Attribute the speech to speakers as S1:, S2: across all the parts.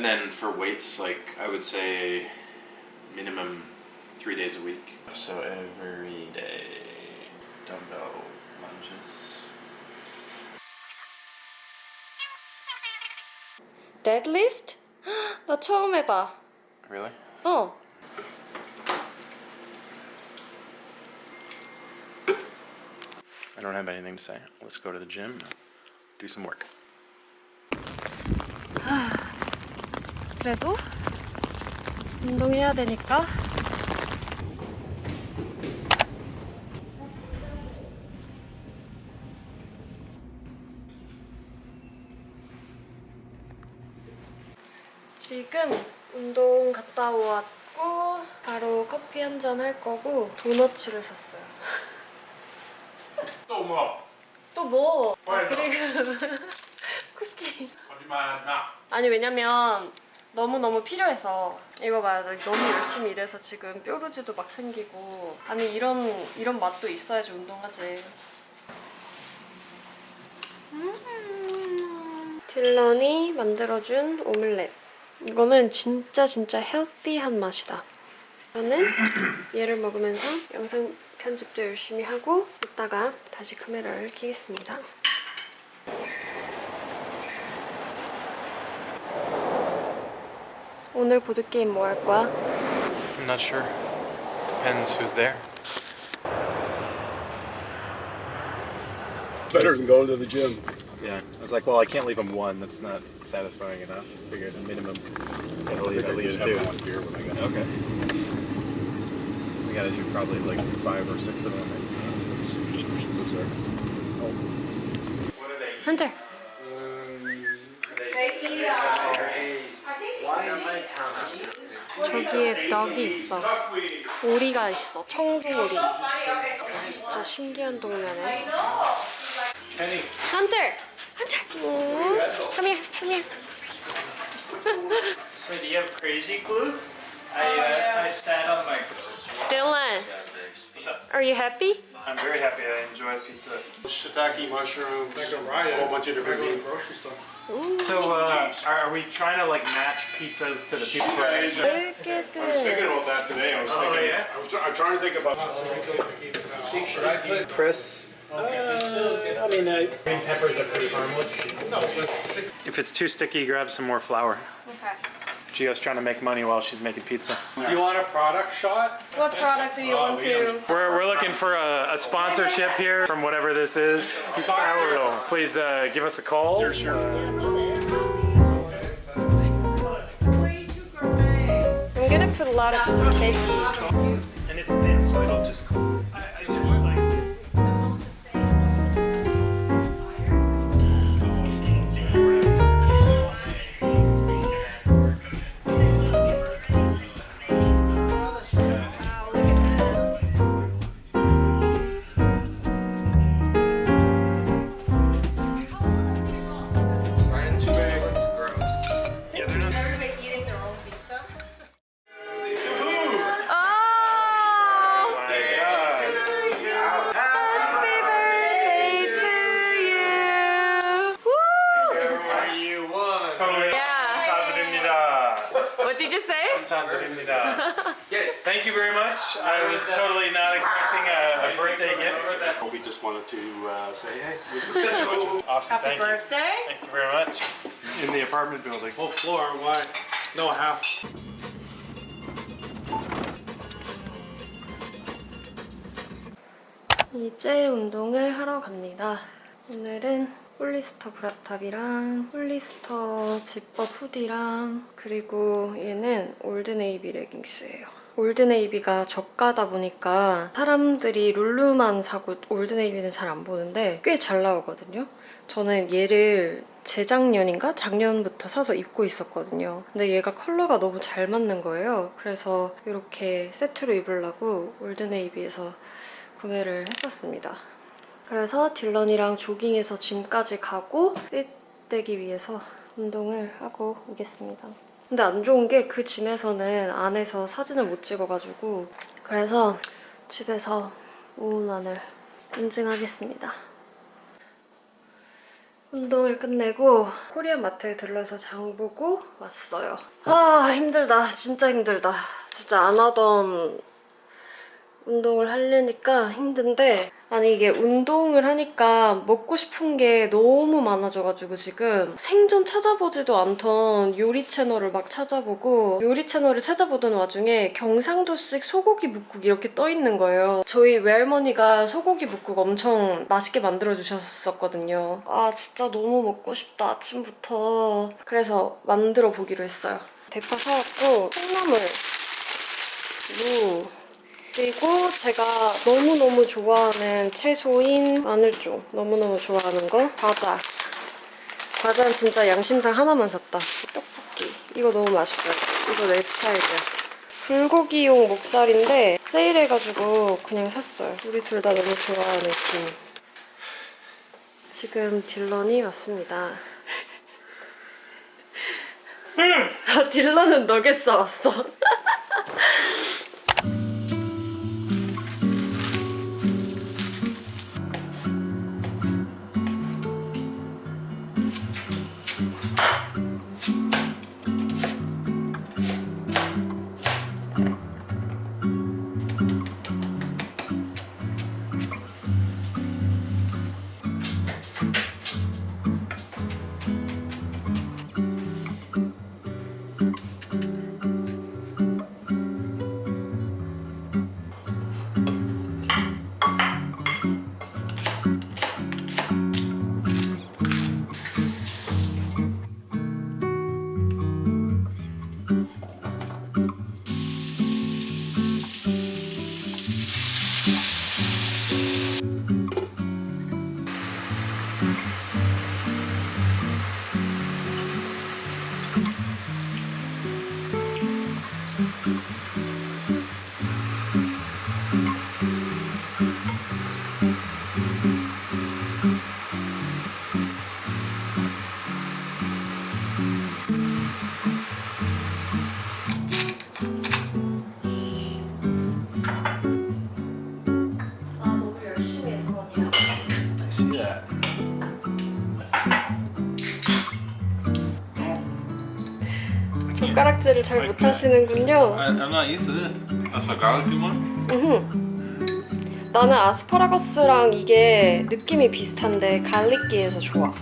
S1: What else? And then for weights, like I would say minimum three days a week. So every day, dumbbell lunges.
S2: 데드리프트? 나 처음 해봐.
S1: Really?
S2: 어.
S1: I don't have anything to say. Let's go to the gym, do some work.
S2: 그래도 운동해야 되니까. 지금 운동 갔다 왔고 바로 커피 한 잔 할 거고 도너츠를 샀어요.
S1: 또 뭐?
S2: 또 뭐? 아,
S1: 뭐야, 이거?
S2: 그리고 쿠키.
S1: 거짓말 나.
S2: 아니 왜냐면 너무너무 필요해서 이거 봐요 나 너무 열심히 일해서 지금 뾰루지도 막 생기고. 아니 이런 이런 맛도 있어야지 운동하지. 음. 딜런이 만들어준 오믈렛. 이거는 진짜 진짜 헬티한 맛이다. 저는 얘를 먹으면서 영상 편집도 열심히 하고 이따가 다시 카메라를 켜겠습니다 오늘 보드게임 뭐 할 거야?
S1: I'm not sure. Depends who's there.
S3: better than going to the gym.
S1: Yeah, I was like, well, I can't leave him one. That's not satisfying enough. Figured the minimum. Gotta leave at least two.
S3: one beer when I got
S1: Okay. We gotta do probably like five or six of them.
S3: Just
S2: 저기에 떡이 있어 오리가 있어 청두오리 진짜 신기한 동네네 한절 한절 Come here, come here
S4: So do you have crazy glue? I uh, I sat on my.
S2: Dylan Are you happy?
S4: I'm very happy. I enjoy pizza.
S3: Shiitake mushrooms, a whole bunch of different meat.
S4: So uh, are, are we trying to like match pizzas to the people who are Asian?
S2: Look at
S3: I was thinking about that today. I was
S4: Oh,
S3: thinking.
S4: yeah?
S3: I was try- I'm trying to think about.
S4: Chris.
S3: I mean, I,
S4: Green peppers are pretty harmless. No, If it's too sticky, grab some more flour.
S2: Okay.
S4: Gio's trying to make money while she's making pizza.
S5: Do you want a product shot?
S2: What product do you want to?
S4: We're, we're looking for a, a sponsorship here from whatever this is. So please uh, give us a call.
S2: I'm gonna put a lot of veggies.
S4: And it's thin, so it'll just. I,
S2: Happy
S4: Thank you. birthday. Thank you very much. In the apartment building.
S3: whole floor, why? No, half.
S2: 이제 운동을 하러 갑니다. 오늘은 Hollister bra top이랑 Hollister 지퍼 hoodie랑 그리고 얘는 Old Navy 레깅스예요. Old Navy가 저가다 보니까 사람들이 Lulu만 사고 Old Navy는 잘 안 보는데 꽤 잘 나오거든요. 저는 얘를 재작년인가? 작년부터 사서 입고 있었거든요. 근데 얘가 컬러가 너무 잘 맞는 거예요. 그래서 이렇게 세트로 입으려고 올드네이비에서 구매를 했었습니다. 그래서 딜런이랑 조깅해서 짐까지 가고 핏 되기 위해서 운동을 하고 오겠습니다. 근데 안 좋은 게 그 짐에서는 안에서 사진을 못 찍어가지고 그래서 집에서 오운완을 인증하겠습니다. 운동을 끝내고 코리안 마트에 들러서 장 보고 왔어요. 아 힘들다. 진짜 힘들다. 진짜 안 하던 운동을 하려니까 힘든데 아니 이게 운동을 하니까 먹고 싶은 게 너무 많아져가지고 지금 생전 찾아보지도 않던 요리 채널을 막 찾아보고 요리 채널을 찾아보던 와중에 경상도식 소고기 묵국 이렇게 떠 있는 거예요. 저희 외할머니가 소고기 묵국 엄청 맛있게 만들어 주셨었거든요. 아 진짜 너무 먹고 싶다 아침부터. 그래서 만들어 보기로 했어요. 대파 사왔고 콩나물 무 그리고 제가 너무너무 좋아하는 채소인 마늘종 너무너무 좋아하는 거 과자. 과자는 진짜 양심상 하나만 샀다. 떡볶이. 이거 너무 맛있어요. 이거 내 스타일이야. 불고기용 목살인데 세일해가지고 그냥 샀어요. 우리 둘 다 너무 좋아하는 김 지금 딜런이 왔습니다. 아 딜런은 너겟 사왔어 젓가락질을 잘 못하시는군요
S1: I, I'm not used to this. That's a garlic one?
S2: 음흠. 나는 아스파라거스랑 이게 느낌이 비슷한데 갈릭기에서 좋아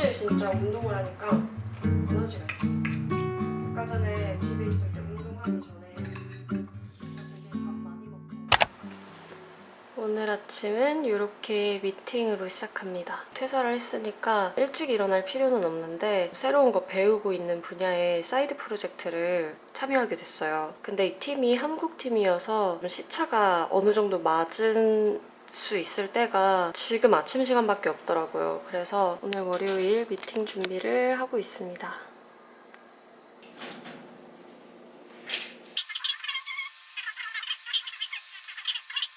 S2: 확실히 진짜 운동을 하니까 에너지가 있어. 아까 전에 집에 있을 때 운동하기 전에 되게 밥 많이 먹고. 오늘 아침은 이렇게 미팅으로 시작합니다. 퇴사를 했으니까 일찍 일어날 필요는 없는데 새로운 거 배우고 있는 분야의 side project를 참여하게 됐어요. 근데 이 팀이 한국 팀이어서 시차가 어느 정도 맞은 수 있을 때가 지금 아침 시간밖에 없더라고요. 그래서 오늘 월요일 미팅 준비를 하고 있습니다.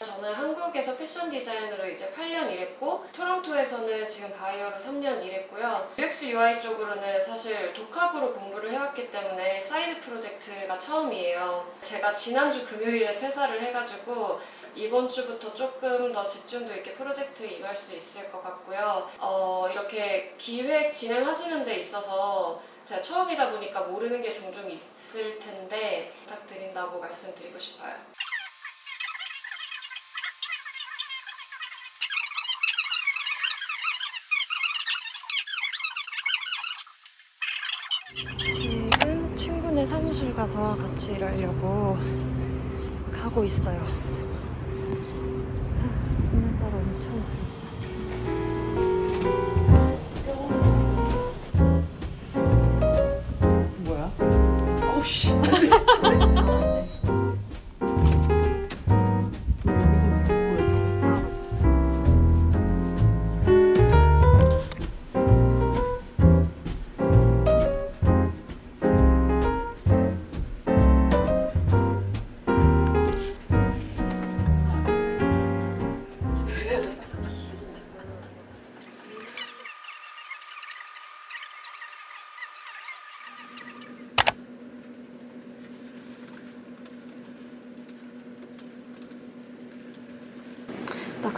S2: 저는 한국에서 패션 디자이너로 이제 8년 일했고 토론토에서는 지금 바이어로 3년 일했고요. UX UI 쪽으로는 사실 독학으로 공부를 해왔기 때문에 side project가 처음이에요. 제가 지난주 금요일에 퇴사를 해가지고 이번 주부터 조금 더 집중도 있게 프로젝트에 임할 수 있을 것 같고요. 어, 이렇게 기획 진행하시는 데 있어서 제가 처음이다 보니까 모르는 게 종종 있을 텐데 부탁드린다고 말씀드리고 싶어요. 지금 친구네 사무실 가서 같이 일하려고 가고 있어요.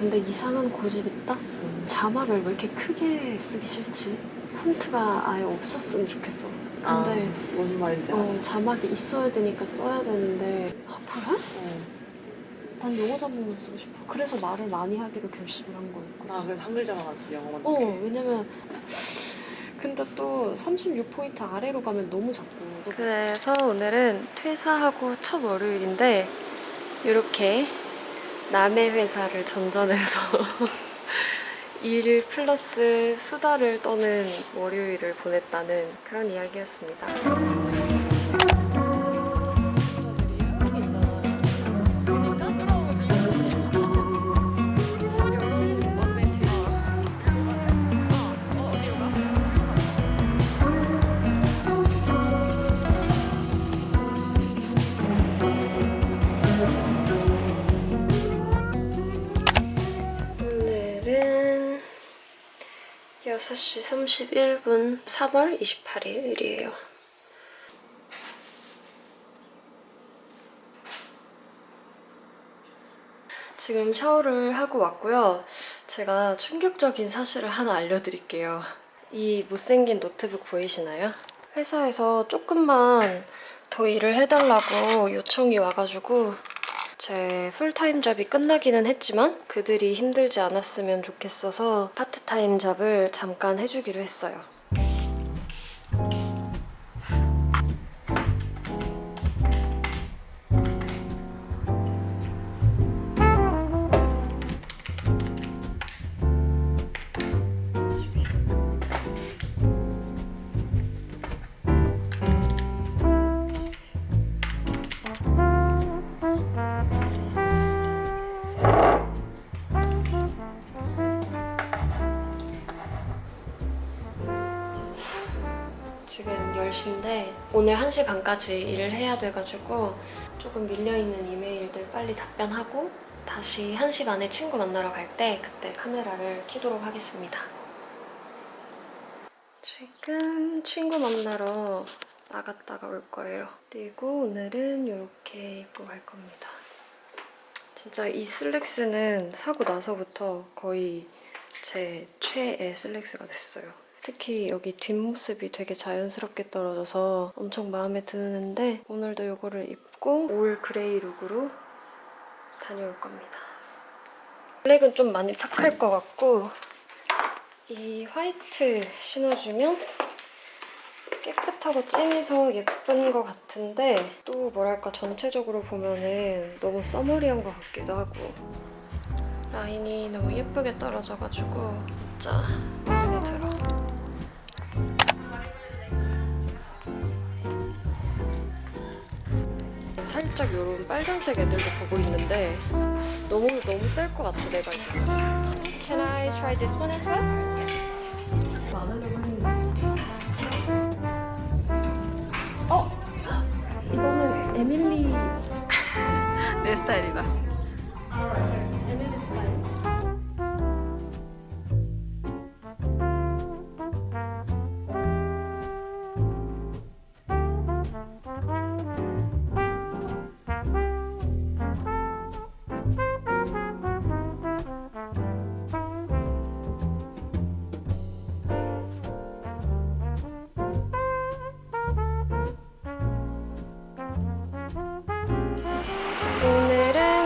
S2: 근데 이상한 고집 있다? 자막을 왜 이렇게 크게 쓰기 싫지? 폰트가 아예 없었으면 좋겠어. 근데
S6: 무슨 말인지 알아.
S2: 어, 자막이 있어야 되니까 써야 되는데 아 그래?
S6: 어.
S2: 난 영어 자막만 쓰고 싶어. 그래서 말을 많이 하기로 결심을 한 거였거든.
S6: 나 그냥 한글 자막하지 영어만.
S2: 어
S6: 넣게.
S2: 왜냐면 근데 또 36포인트 아래로 가면 너무 작고 그래서 오늘은 퇴사하고 첫 월요일인데 이렇게 남의 회사를 전전해서 일 플러스 수다를 떠는 월요일을 보냈다는 그런 이야기였습니다. 6시 31분 3월 28일이에요. 지금 샤워를 하고 왔고요. 제가 충격적인 사실을 하나 알려드릴게요. 이 못생긴 노트북 보이시나요? 회사에서 조금만 더 일을 해달라고 요청이 와가지고 제 full-time job이 끝나기는 했지만 그들이 힘들지 않았으면 좋겠어서 part-time job을 잠깐 해주기로 했어요. 10시인데 오늘 1시 반까지 일을 해야 돼가지고 조금 밀려있는 이메일들 빨리 답변하고 다시 1시 반에 친구 만나러 갈 때 그때 카메라를 켜도록 하겠습니다. 지금 친구 만나러 나갔다가 올 거예요. 그리고 오늘은 이렇게 입고 갈 겁니다. 진짜 이 슬랙스는 사고 나서부터 거의 제 최애 슬랙스가 됐어요. 특히 여기 뒷모습이 되게 자연스럽게 떨어져서 엄청 마음에 드는데 오늘도 이거를 입고 all gray look으로 다녀올 겁니다. 블랙은 좀 많이 탁할 것 같고 이 화이트 신어주면 깨끗하고 쨍해서 예쁜 것 같은데 또 뭐랄까 전체적으로 보면은 너무 써머리한 것 같기도 하고 라인이 너무 예쁘게 떨어져가지고 진짜 마음에 들어. 살짝 이런 빨간색 애들도 보고 있는데 너무 너무 셀것 같아 내가. Can I try this one as well? 어 이거는 에밀리
S6: 내 스타일이다.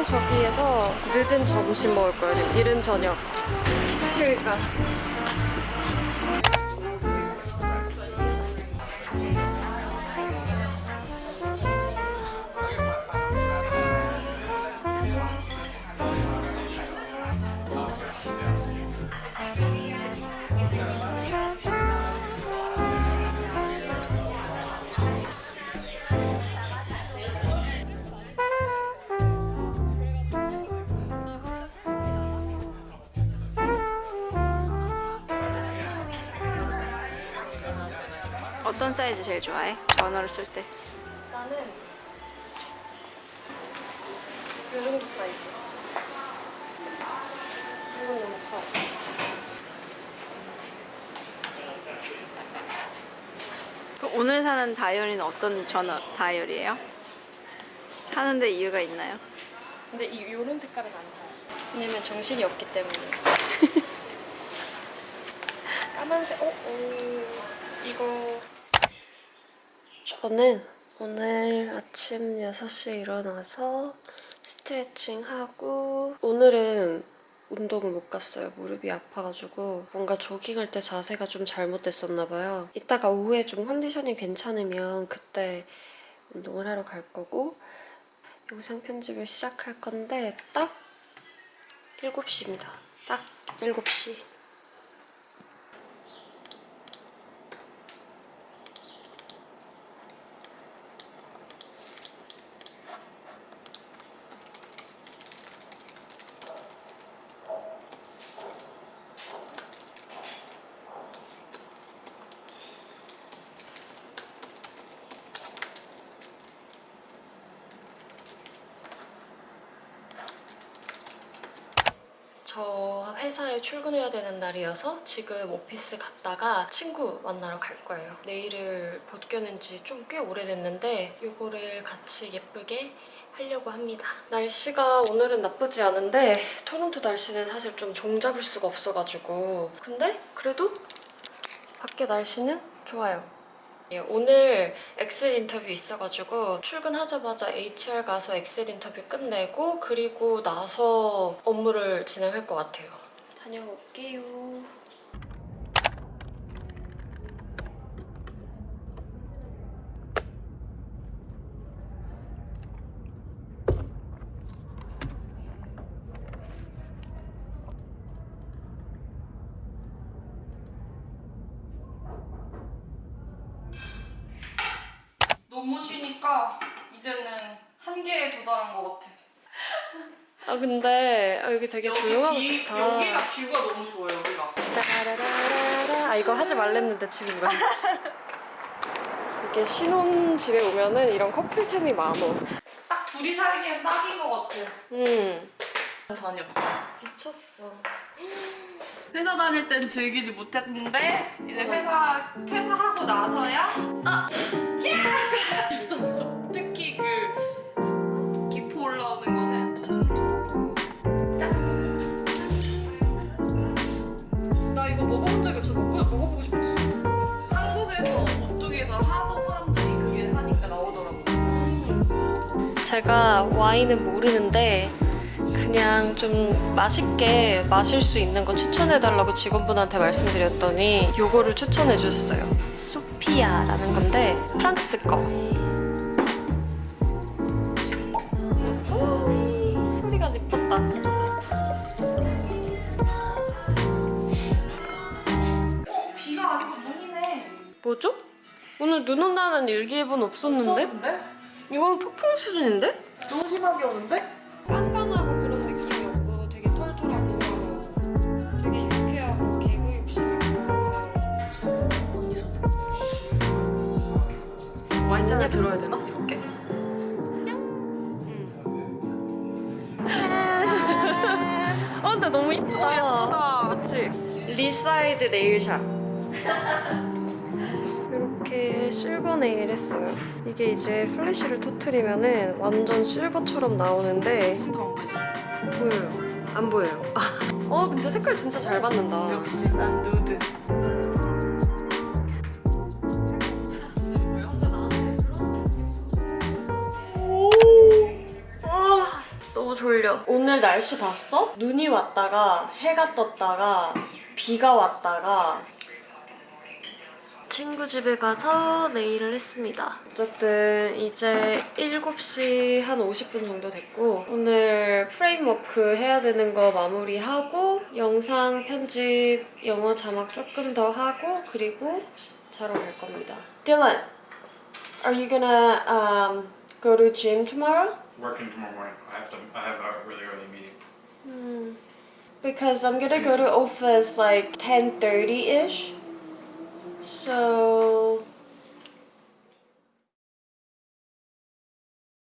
S2: 저기에서 늦은 점심 먹을 거예요. 이른 저녁. 그러니까.
S7: 어떤 사이즈 제일 좋아해? 전화를 쓸 때.
S2: 나는 이 정도 사이즈. 이건 너무 커.
S7: 그럼 오늘 사는 다이어리는 어떤 전화 다이어리예요? 사는데 이유가 있나요?
S2: 근데 이 요런 색깔은 안 사요. 왜냐면 정신이 없기 때문에. 까만색, 어, 오, 이거. 저는 오늘 아침 6시에 일어나서 스트레칭 하고, 오늘은 운동을 못 갔어요. 무릎이 아파가지고 뭔가 조깅할 때 자세가 좀 잘못됐었나 봐요. 이따가 오후에 좀 컨디션이 괜찮으면 그때 운동을 하러 갈 거고 영상 편집을 시작할 건데 딱 7시입니다. 딱 7시. 저 회사에 출근해야 되는 날이어서 지금 오피스 갔다가 친구 만나러 갈 거예요. 네일을 벗겨낸 지 좀 꽤 오래됐는데 이거를 같이 예쁘게 하려고 합니다. 날씨가 오늘은 나쁘지 않은데 토론토 날씨는 사실 좀 종잡을 수가 없어가지고 근데 그래도 밖에 날씨는 좋아요. 예, 오늘 엑셀 인터뷰 있어가지고 출근하자마자 HR 가서 엑셀 인터뷰 끝내고 그리고 나서 업무를 진행할 것 같아요. 다녀올게요.
S8: 너무 쉬니까 이제는 한계에 도달한 것 같아.
S2: 아 근데 아, 여기 되게 조용하고
S8: 비-
S2: 좋다.
S8: 여기가 뷰가 너무 좋아요, 여기가.
S2: 따라라라라. 아 이거 하지 말랬는데 지금 거야. 이게 신혼 집에 오면은 이런 커플템이 많어.
S8: 딱 둘이 살기엔 딱인 것 같아.
S2: 음
S8: 전혀.
S2: 미쳤어.
S8: 회사 다닐 땐 즐기지 못했는데 이제 회사 퇴사하고 나서야 아! 야! 있었어. 특히
S2: 없어. 먹고 먹어보고 싶었어.
S8: 한국에서 오뚜기에서 하도 사람들이 그게 하니까 나오더라고.
S2: 제가 와인은 모르는데 그냥 좀 맛있게 마실 수 있는 거 추천해달라고 직원분한테 말씀드렸더니 요거를 추천해 주셨어요. 소피아라는 건데 프랑스 거. 뭐죠? 오늘 눈 온다는 일기예보는 없었는데?
S8: 없었는데?
S2: 이건 폭풍 수준인데?
S8: 너무 심하게 오는데?
S2: 깐깐하고 그런 느낌이 없고 되게 털털하고 되게 유쾌하고 개그 욕심 있고 와인잔에 들어야 되나? 이렇게? 어 근데 너무 이쁘다
S8: 예쁘다.
S2: 그치? 리사이드 네일샵 이렇게 실버 네일 했어요 이게 이제 플래시를 터트리면 은 완전 실버처럼 나오는데
S8: 더 안 보이지?
S2: 보여요. 안 보여요. 아, 어, 근데 색깔 진짜 잘 받는다.
S8: 역시 난 누드.
S2: 아, 너무 졸려. 오늘 날씨 봤어? 눈이 왔다가 해가 떴다가 비가 왔다가 친구 집에 가서 네일을 했습니다. 어쨌든 이제 7시 한 50분 정도 됐고 오늘 프레임워크 해야 되는 거 마무리하고 영상 편집, 영어 자막 조금 더 하고 그리고 자러 갈 겁니다. Dylan, are you gonna um, go to gym tomorrow?
S4: Working tomorrow morning. I have to. I have a really early meeting.
S2: Hmm. Because I'm gonna go to office like 10:30 ish. So